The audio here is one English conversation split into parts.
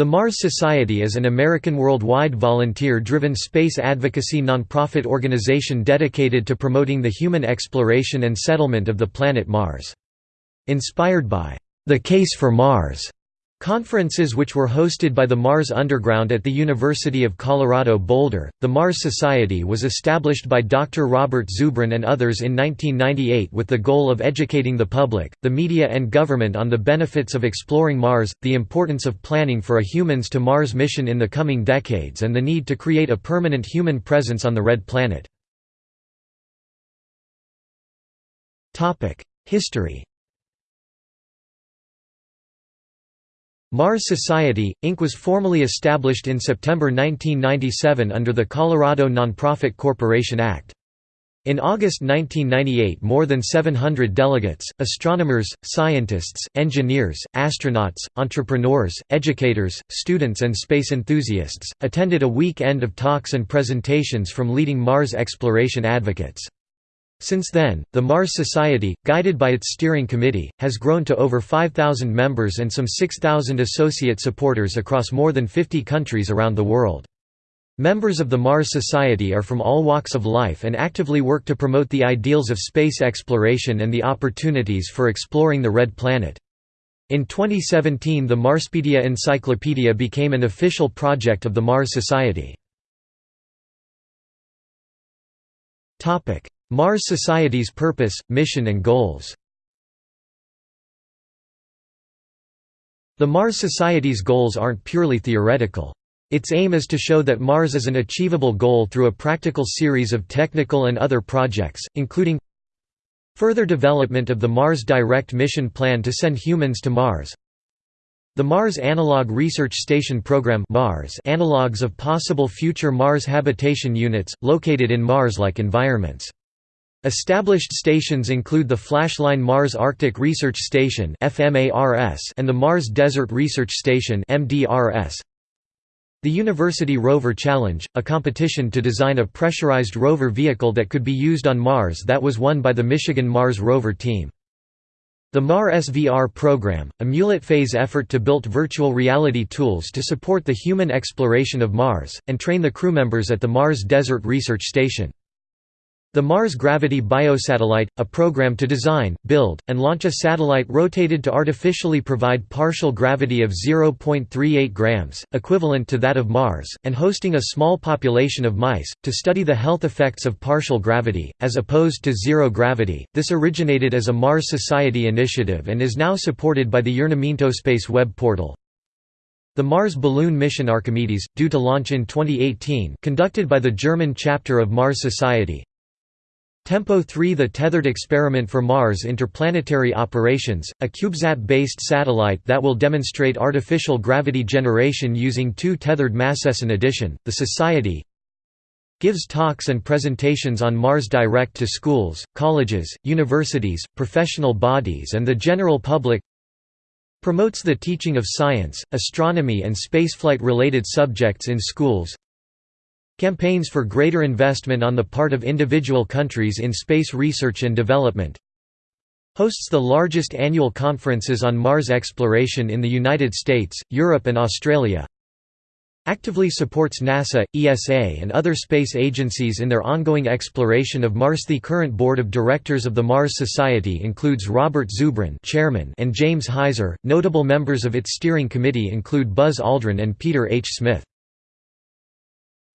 The Mars Society is an American worldwide volunteer-driven space advocacy nonprofit organization dedicated to promoting the human exploration and settlement of the planet Mars. Inspired by the Case for Mars Conferences which were hosted by the Mars Underground at the University of Colorado Boulder, the Mars Society was established by Dr. Robert Zubrin and others in 1998 with the goal of educating the public, the media and government on the benefits of exploring Mars, the importance of planning for a Humans to Mars mission in the coming decades and the need to create a permanent human presence on the Red Planet. History Mars Society, Inc. was formally established in September 1997 under the Colorado Nonprofit Corporation Act. In August 1998 more than 700 delegates, astronomers, scientists, engineers, astronauts, entrepreneurs, educators, students and space enthusiasts, attended a weekend of talks and presentations from leading Mars exploration advocates. Since then, the Mars Society, guided by its steering committee, has grown to over 5,000 members and some 6,000 associate supporters across more than 50 countries around the world. Members of the Mars Society are from all walks of life and actively work to promote the ideals of space exploration and the opportunities for exploring the Red Planet. In 2017 the Marspedia Encyclopedia became an official project of the Mars Society. Mars Society's purpose, mission and goals The Mars Society's goals aren't purely theoretical. Its aim is to show that Mars is an achievable goal through a practical series of technical and other projects, including further development of the Mars Direct mission plan to send humans to Mars, the Mars Analog Research Station Program Mars analogues of possible future Mars habitation units, located in Mars-like environments. Established stations include the Flashline Mars Arctic Research Station and the Mars Desert Research Station The University Rover Challenge, a competition to design a pressurized rover vehicle that could be used on Mars that was won by the Michigan Mars rover team. The MarsVR program, a mullet-phase effort to build virtual reality tools to support the human exploration of Mars, and train the crew members at the Mars Desert Research Station. The Mars Gravity Biosatellite, a program to design, build, and launch a satellite rotated to artificially provide partial gravity of 0.38 grams, equivalent to that of Mars, and hosting a small population of mice, to study the health effects of partial gravity, as opposed to zero gravity. This originated as a Mars Society initiative and is now supported by the Space web portal. The Mars balloon mission Archimedes, due to launch in 2018 conducted by the German chapter of Mars Society, Tempo 3 The Tethered Experiment for Mars Interplanetary Operations, a CubeSat-based satellite that will demonstrate artificial gravity generation using two tethered masses. In addition, the Society gives talks and presentations on Mars direct to schools, colleges, universities, professional bodies and the general public promotes the teaching of science, astronomy and spaceflight-related subjects in schools Campaigns for greater investment on the part of individual countries in space research and development Hosts the largest annual conferences on Mars exploration in the United States, Europe and Australia Actively supports NASA, ESA and other space agencies in their ongoing exploration of Mars. The current board of directors of the Mars Society includes Robert Zubrin chairman and James Heiser. Notable members of its steering committee include Buzz Aldrin and Peter H. Smith.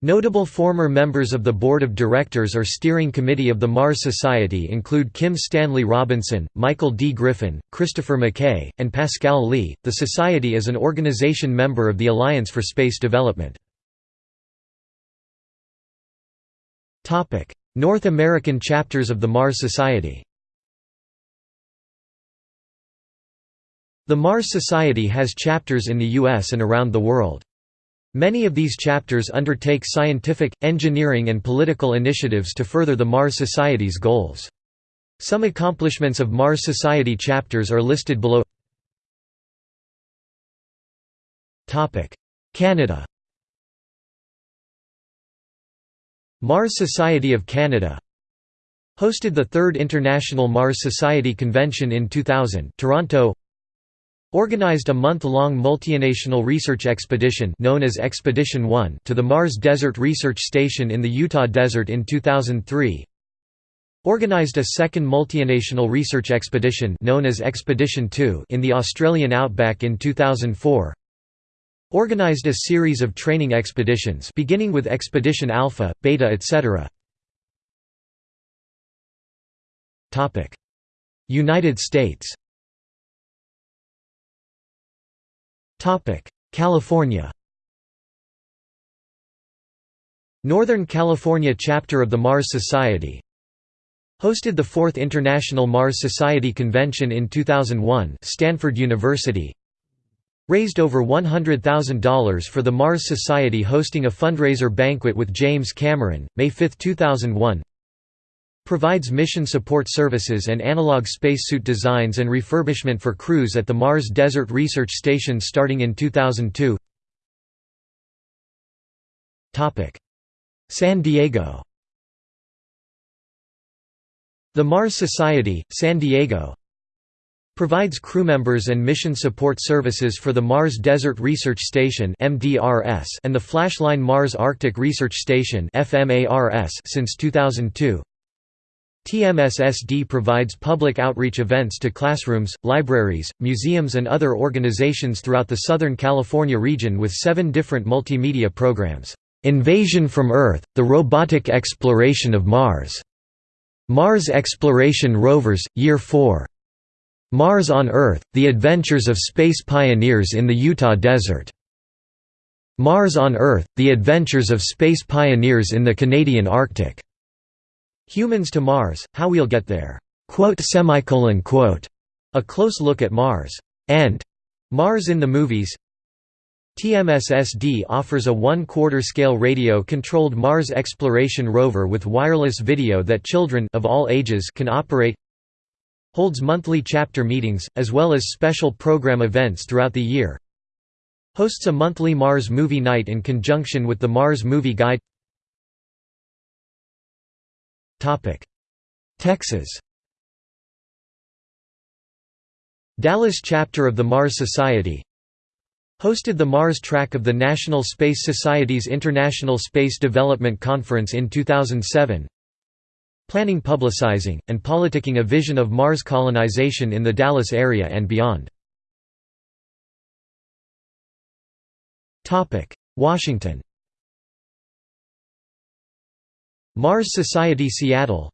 Notable former members of the Board of Directors or Steering Committee of the Mars Society include Kim Stanley Robinson, Michael D. Griffin, Christopher McKay, and Pascal Lee. The Society is an organization member of the Alliance for Space Development. North American chapters of the Mars Society The Mars Society has chapters in the U.S. and around the world. Many of these chapters undertake scientific, engineering and political initiatives to further the Mars Society's goals. Some accomplishments of Mars Society chapters are listed below Canada Mars Society of Canada Hosted the Third International Mars Society Convention in 2000 Toronto organized a month-long multinational research expedition known as Expedition 1 to the Mars Desert Research Station in the Utah Desert in 2003. Organized a second multinational research expedition known as Expedition 2 in the Australian outback in 2004. Organized a series of training expeditions beginning with Expedition Alpha, Beta etc. United States California. Northern California chapter of the Mars Society Hosted the 4th International Mars Society Convention in 2001 Stanford University. Raised over $100,000 for the Mars Society hosting a fundraiser banquet with James Cameron, May 5, 2001 Provides mission support services and analog spacesuit designs and refurbishment for crews at the Mars Desert Research Station starting in 2002 San Diego. The Mars Society, San Diego provides crew members and mission support services for the Mars Desert Research Station and the Flashline Mars Arctic Research Station since 2002 TMSSD provides public outreach events to classrooms, libraries, museums and other organizations throughout the Southern California region with seven different multimedia programs. Invasion from Earth, the robotic exploration of Mars. Mars Exploration Rovers, Year 4. Mars on Earth, The Adventures of Space Pioneers in the Utah Desert. Mars on Earth, The Adventures of Space Pioneers in the Canadian Arctic. Humans to Mars, How We'll Get There. A close look at Mars. And Mars in the Movies TMSSD offers a one-quarter scale radio-controlled Mars exploration rover with wireless video that children of all ages can operate holds monthly chapter meetings, as well as special program events throughout the year hosts a monthly Mars Movie Night in conjunction with the Mars Movie Guide Texas. Dallas chapter of the Mars Society hosted the Mars track of the National Space Society's International Space Development Conference in 2007 planning publicizing, and politicking a vision of Mars colonization in the Dallas area and beyond. Washington Mars Society Seattle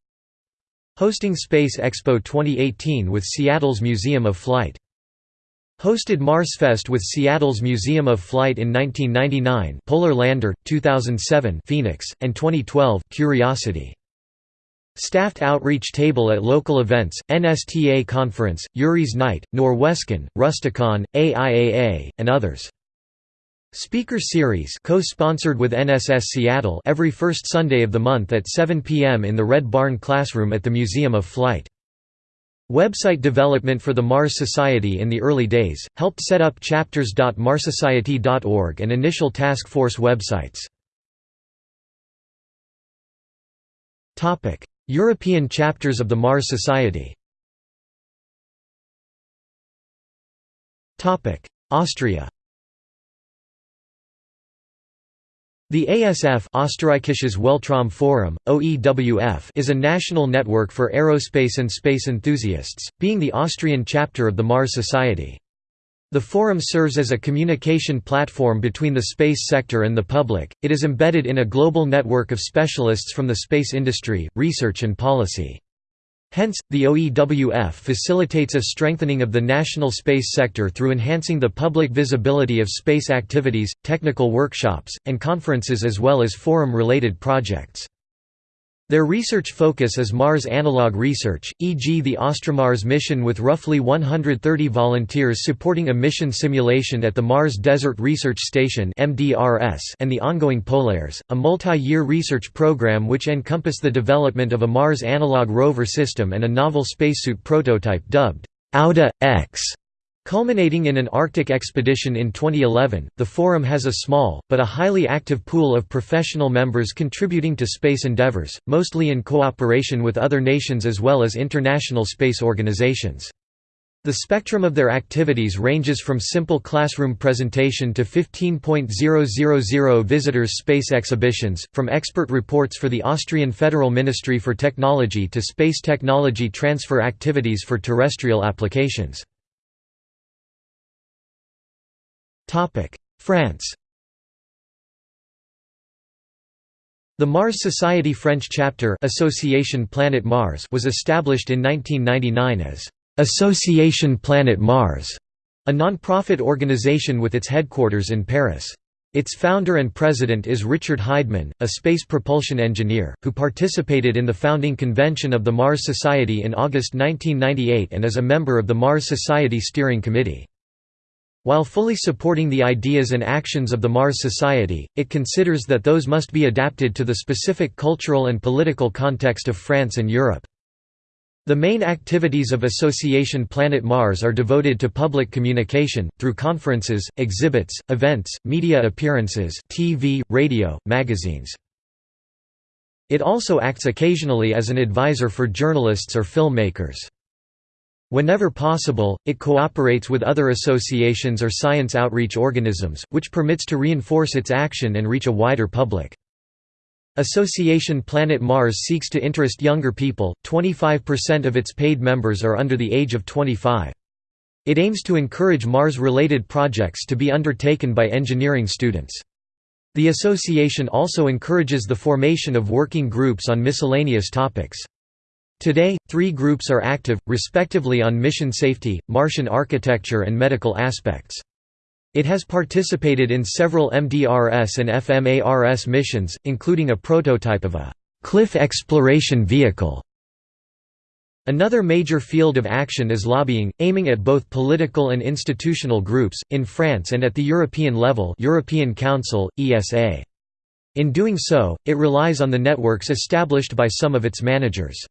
Hosting Space Expo 2018 with Seattle's Museum of Flight. Hosted MarsFest with Seattle's Museum of Flight in 1999 Polar Lander, 2007 Phoenix, and 2012 Curiosity. Staffed outreach table at local events, NSTA Conference, Yuri's Night, Norwescon, Rustycon, AIAA, and others. Speaker Series co-sponsored with NSS Seattle every first Sunday of the month at 7 p.m. in the Red Barn Classroom at the Museum of Flight. Website development for the Mars Society in the early days, helped set up chapters.marsociety.org and initial task force websites. European chapters of the Mars Society Austria The ASF Österreichisches Weltraumforum, OEWF is a national network for aerospace and space enthusiasts, being the Austrian chapter of the Mars Society. The forum serves as a communication platform between the space sector and the public, it is embedded in a global network of specialists from the space industry, research and policy. Hence, the OEWF facilitates a strengthening of the national space sector through enhancing the public visibility of space activities, technical workshops, and conferences as well as forum-related projects. Their research focus is Mars analog research, e.g. the AustroMars mission with roughly 130 volunteers supporting a mission simulation at the Mars Desert Research Station and the ongoing PolAres, a multi-year research program which encompass the development of a Mars analog rover system and a novel spacesuit prototype dubbed Auda X. Culminating in an Arctic expedition in 2011, the Forum has a small, but a highly active pool of professional members contributing to space endeavors, mostly in cooperation with other nations as well as international space organizations. The spectrum of their activities ranges from simple classroom presentation to 15.000 visitors space exhibitions, from expert reports for the Austrian Federal Ministry for Technology to space technology transfer activities for terrestrial applications. France The Mars Society French chapter Association Planet Mars was established in 1999 as Association Planet Mars, a non-profit organization with its headquarters in Paris. Its founder and president is Richard Heidmann, a space propulsion engineer, who participated in the founding convention of the Mars Society in August 1998 and is a member of the Mars Society Steering Committee. While fully supporting the ideas and actions of the Mars Society, it considers that those must be adapted to the specific cultural and political context of France and Europe. The main activities of Association Planet Mars are devoted to public communication, through conferences, exhibits, events, media appearances TV, radio, magazines. It also acts occasionally as an advisor for journalists or filmmakers. Whenever possible, it cooperates with other associations or science outreach organisms, which permits to reinforce its action and reach a wider public. Association Planet Mars seeks to interest younger people, 25% of its paid members are under the age of 25. It aims to encourage Mars-related projects to be undertaken by engineering students. The association also encourages the formation of working groups on miscellaneous topics. Today, three groups are active, respectively on mission safety, Martian architecture and medical aspects. It has participated in several MDRS and FMARS missions, including a prototype of a «cliff exploration vehicle». Another major field of action is lobbying, aiming at both political and institutional groups, in France and at the European level European Council, ESA. In doing so, it relies on the networks established by some of its managers.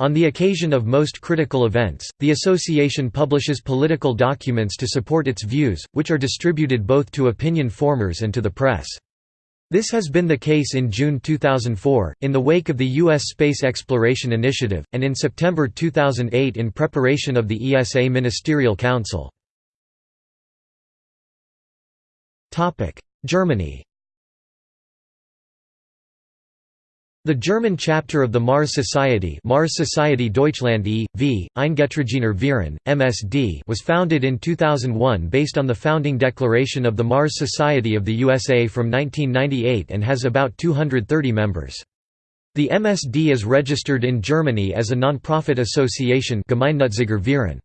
On the occasion of most critical events, the association publishes political documents to support its views, which are distributed both to opinion formers and to the press. This has been the case in June 2004, in the wake of the U.S. Space Exploration Initiative, and in September 2008 in preparation of the ESA Ministerial Council. Germany The German chapter of the Mars Society Mars Society Deutschland e.V., Eingetragener Verein, MSD was founded in 2001 based on the founding declaration of the Mars Society of the USA from 1998 and has about 230 members. The MSD is registered in Germany as a non-profit association Gemeinnütziger.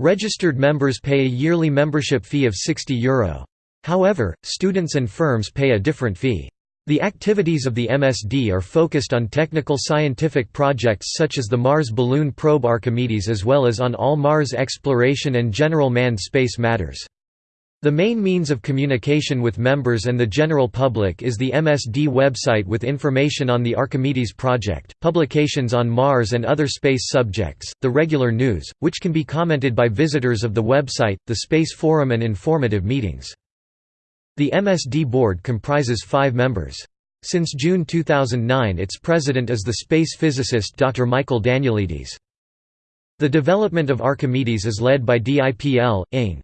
Registered members pay a yearly membership fee of €60 Euro. However, students and firms pay a different fee. The activities of the MSD are focused on technical scientific projects such as the Mars Balloon Probe Archimedes as well as on all Mars exploration and general manned space matters. The main means of communication with members and the general public is the MSD website with information on the Archimedes project, publications on Mars and other space subjects, the regular news, which can be commented by visitors of the website, the Space Forum and informative meetings. The MSD board comprises five members. Since June 2009 its president is the space physicist Dr. Michael Danielides. The development of Archimedes is led by DIPL, Ing.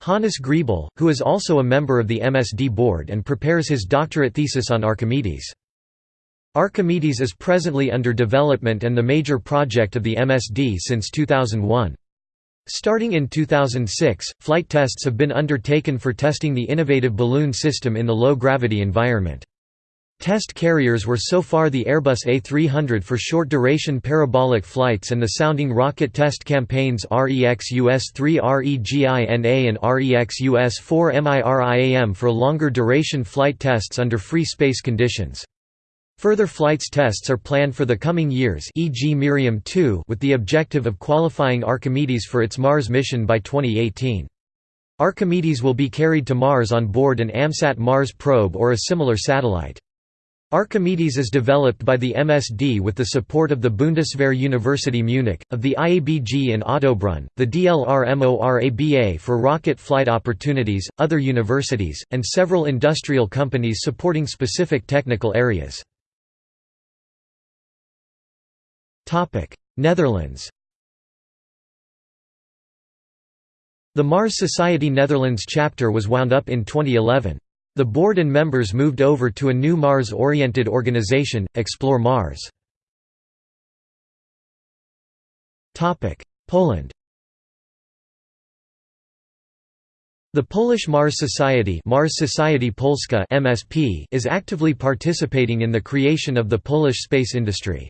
Hannes Griebel, who is also a member of the MSD board and prepares his doctorate thesis on Archimedes. Archimedes is presently under development and the major project of the MSD since 2001. Starting in 2006, flight tests have been undertaken for testing the innovative balloon system in the low-gravity environment. Test carriers were so far the Airbus A300 for short-duration parabolic flights and the sounding rocket test campaigns REX-US-3 REGINA and REX-US-4 MIRIAM for longer-duration flight tests under free space conditions. Further flights tests are planned for the coming years e.g. Miriam 2 with the objective of qualifying Archimedes for its Mars mission by 2018. Archimedes will be carried to Mars on board an AMSAT Mars probe or a similar satellite. Archimedes is developed by the MSD with the support of the Bundeswehr University Munich, of the IABG in Ottobrunn, the DLR-MORABA for rocket flight opportunities, other universities, and several industrial companies supporting specific technical areas. Netherlands The Mars Society Netherlands chapter was wound up in 2011. The board and members moved over to a new Mars-oriented organization, Explore Mars. Poland The Polish Mars Society, Mars Society Polska (MSP) is actively participating in the creation of the Polish space industry.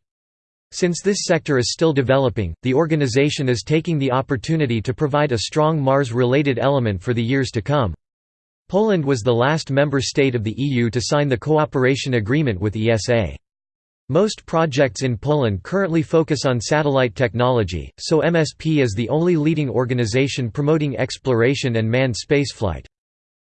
Since this sector is still developing, the organization is taking the opportunity to provide a strong Mars-related element for the years to come. Poland was the last member state of the EU to sign the cooperation agreement with ESA. Most projects in Poland currently focus on satellite technology, so MSP is the only leading organization promoting exploration and manned spaceflight.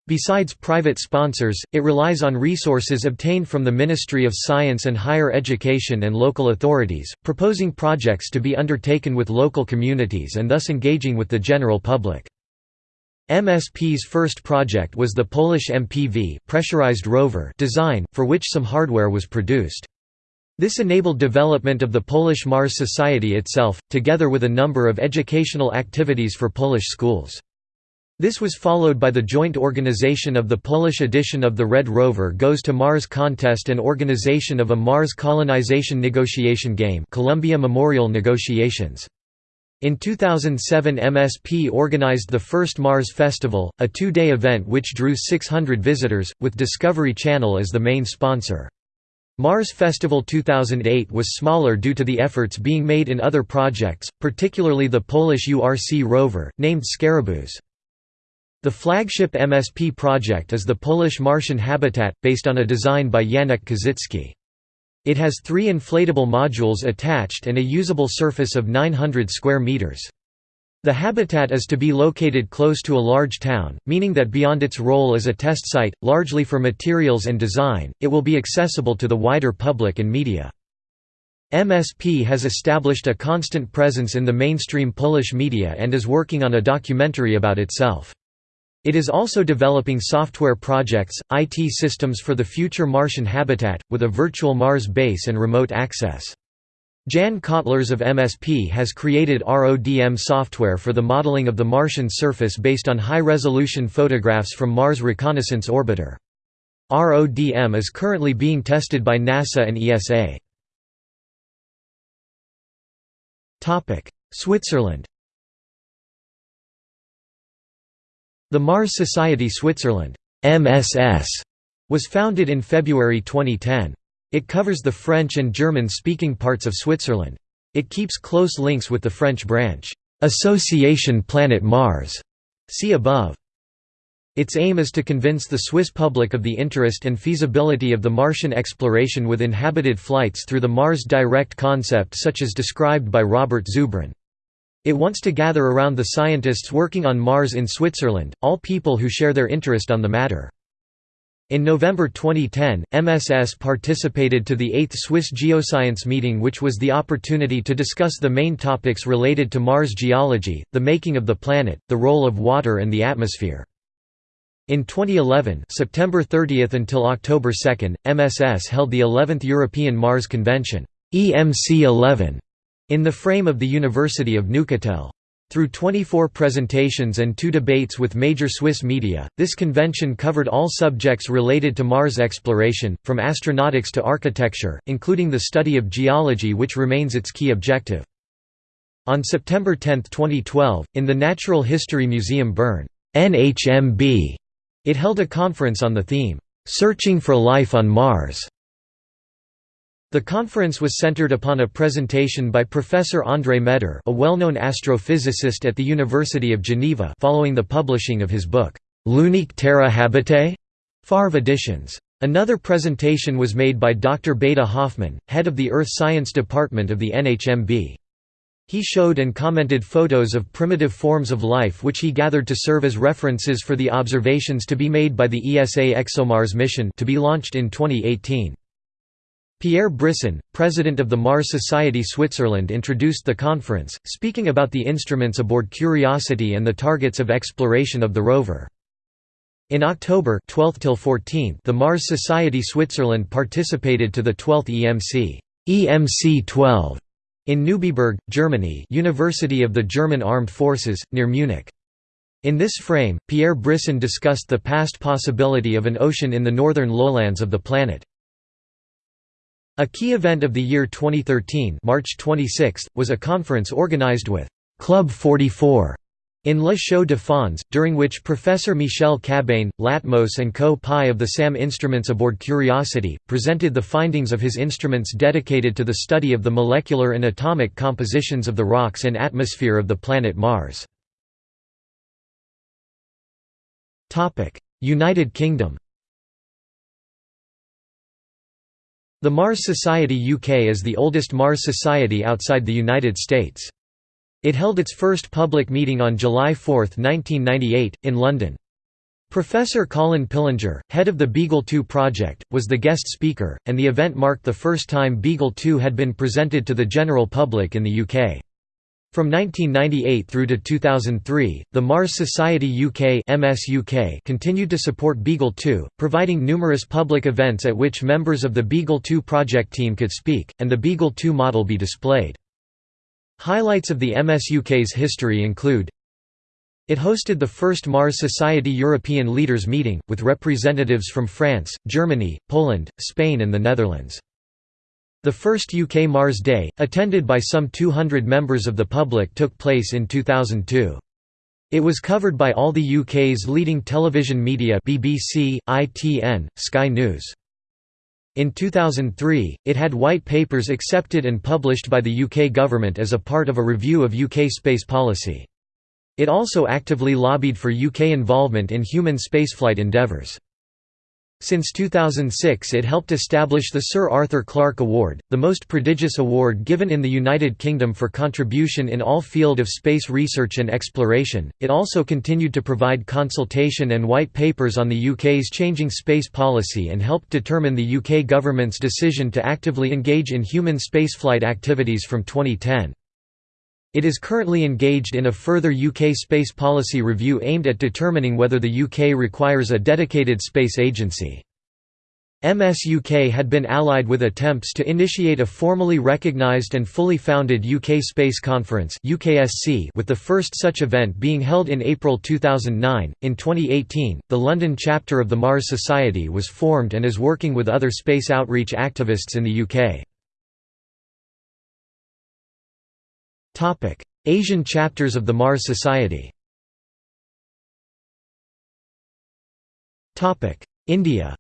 Besides private sponsors, it relies on resources obtained from the Ministry of Science and Higher Education and local authorities, proposing projects to be undertaken with local communities and thus engaging with the general public. MSP's first project was the Polish MPV pressurized rover design, for which some hardware was produced. This enabled development of the Polish Mars Society itself, together with a number of educational activities for Polish schools. This was followed by the joint organization of the Polish edition of the Red Rover Goes to Mars contest and organization of a Mars colonization negotiation game Columbia Memorial Negotiations. In 2007 MSP organized the first Mars Festival, a two-day event which drew 600 visitors, with Discovery Channel as the main sponsor. Mars Festival 2008 was smaller due to the efforts being made in other projects, particularly the Polish URC rover, named Scarabeus. The flagship MSP project is the Polish Martian Habitat, based on a design by Janek Kazicki. It has three inflatable modules attached and a usable surface of 900 square meters. The habitat is to be located close to a large town, meaning that beyond its role as a test site, largely for materials and design, it will be accessible to the wider public and media. MSP has established a constant presence in the mainstream Polish media and is working on a documentary about itself. It is also developing software projects, IT systems for the future Martian habitat, with a virtual Mars base and remote access. Jan Kotlarz of MSP has created RODM software for the modeling of the Martian surface based on high-resolution photographs from Mars Reconnaissance Orbiter. RODM is currently being tested by NASA and ESA. Switzerland The Mars Society Switzerland MSS, was founded in February 2010. It covers the French and German-speaking parts of Switzerland. It keeps close links with the French branch, Association Planet Mars. See above. Its aim is to convince the Swiss public of the interest and feasibility of the Martian exploration with inhabited flights through the Mars Direct concept such as described by Robert Zubrin. It wants to gather around the scientists working on Mars in Switzerland, all people who share their interest on the matter. In November 2010, MSS participated to the 8th Swiss Geoscience meeting which was the opportunity to discuss the main topics related to Mars geology, the making of the planet, the role of water and the atmosphere. In 2011 September 30 until October 2, MSS held the 11th European Mars Convention EMC 11 in the frame of the University of Neuchâtel. Through 24 presentations and two debates with major Swiss media, this convention covered all subjects related to Mars exploration, from astronautics to architecture, including the study of geology which remains its key objective. On September 10, 2012, in the Natural History Museum Bern, NHMB, it held a conference on the theme, "'Searching for Life on Mars' The conference was centered upon a presentation by Professor André Maeder a well-known astrophysicist at the University of Geneva following the publishing of his book, L'unique Terra habitée? Favre Editions. Another presentation was made by Dr. Beda Hofmann, head of the Earth Science Department of the NHMB. He showed and commented photos of primitive forms of life which he gathered to serve as references for the observations to be made by the ESA ExoMars mission to be launched in 2018. Pierre Brisson, president of the Mars Society Switzerland introduced the conference, speaking about the instruments aboard Curiosity and the targets of exploration of the rover. In October 12 till 14, the Mars Society Switzerland participated to the 12th EMC EMC 12 in Neubiberg, Germany University of the German Armed Forces, near Munich. In this frame, Pierre Brisson discussed the past possibility of an ocean in the northern lowlands of the planet. A key event of the year 2013 March 26, was a conference organized with Club 44 in Le Chaux de Fonds, during which Professor Michel Cabane, Latmos and co-pi of the SAM instruments aboard Curiosity, presented the findings of his instruments dedicated to the study of the molecular and atomic compositions of the rocks and atmosphere of the planet Mars. United Kingdom The Mars Society UK is the oldest Mars Society outside the United States. It held its first public meeting on July 4, 1998, in London. Professor Colin Pillinger, head of the Beagle 2 project, was the guest speaker, and the event marked the first time Beagle 2 had been presented to the general public in the UK. From 1998 through to 2003, the Mars Society UK MSUK continued to support Beagle 2, providing numerous public events at which members of the Beagle 2 project team could speak, and the Beagle 2 model be displayed. Highlights of the MSUK's history include it hosted the first Mars Society European Leaders Meeting, with representatives from France, Germany, Poland, Spain and the Netherlands. The first UK Mars Day, attended by some 200 members of the public took place in 2002. It was covered by all the UK's leading television media BBC, ITN, Sky News. In 2003, it had white papers accepted and published by the UK government as a part of a review of UK space policy. It also actively lobbied for UK involvement in human spaceflight endeavours. Since 2006 it helped establish the Sir Arthur Clarke Award, the most prodigious award given in the United Kingdom for contribution in all field of space research and exploration. It also continued to provide consultation and white papers on the UK's changing space policy and helped determine the UK government's decision to actively engage in human spaceflight activities from 2010. It is currently engaged in a further UK space policy review aimed at determining whether the UK requires a dedicated space agency. MSUK had been allied with attempts to initiate a formally recognised and fully founded UK Space Conference with the first such event being held in April 2009. In 2018, the London chapter of the Mars Society was formed and is working with other space outreach activists in the UK. Asian chapters of the Mars Society India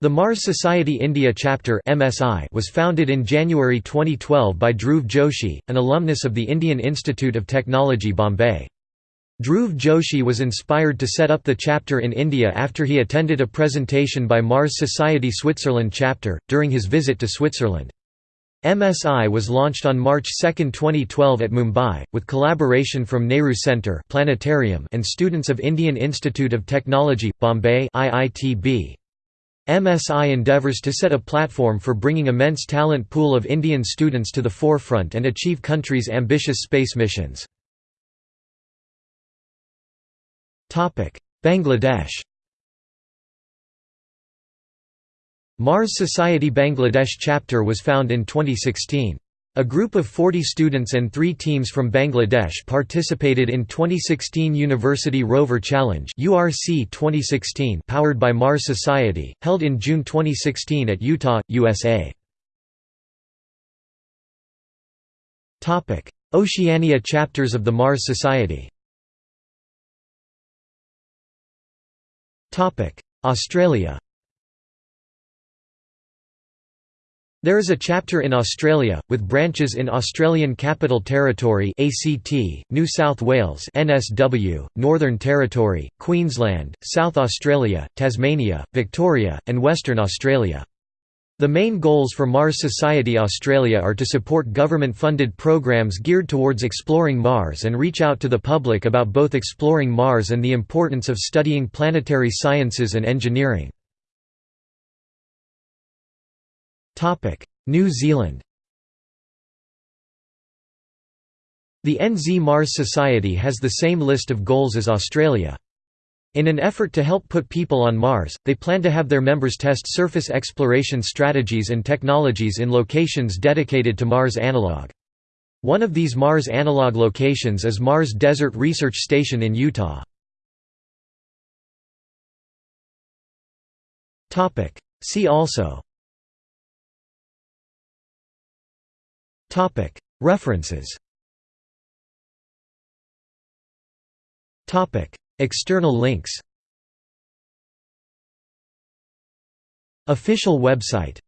The Mars Society India chapter MSI was founded in January 2012 by Dhruv Joshi, an alumnus of the Indian Institute of Technology Bombay. Dhruv Joshi was inspired to set up the chapter in India after he attended a presentation by Mars Society Switzerland chapter, during his visit to Switzerland. MSI was launched on March 2, 2012 at Mumbai, with collaboration from Nehru Centre Planetarium and students of Indian Institute of Technology, Bombay IITB. MSI endeavours to set a platform for bringing immense talent pool of Indian students to the forefront and achieve country's ambitious space missions. Bangladesh Mars Society Bangladesh chapter was found in 2016. A group of 40 students and three teams from Bangladesh participated in 2016 University Rover Challenge URC 2016 powered by Mars Society, held in June 2016 at Utah, USA. Oceania chapters of the Mars Society Australia There is a chapter in Australia, with branches in Australian Capital Territory ACT, New South Wales NSW, Northern Territory, Queensland, South Australia, Tasmania, Victoria, and Western Australia. The main goals for Mars Society Australia are to support government-funded programs geared towards exploring Mars and reach out to the public about both exploring Mars and the importance of studying planetary sciences and engineering. New Zealand The NZ Mars Society has the same list of goals as Australia. In an effort to help put people on Mars, they plan to have their members test surface exploration strategies and technologies in locations dedicated to Mars analog. One of these Mars analog locations is Mars Desert Research Station in Utah. See also References. External links. Official website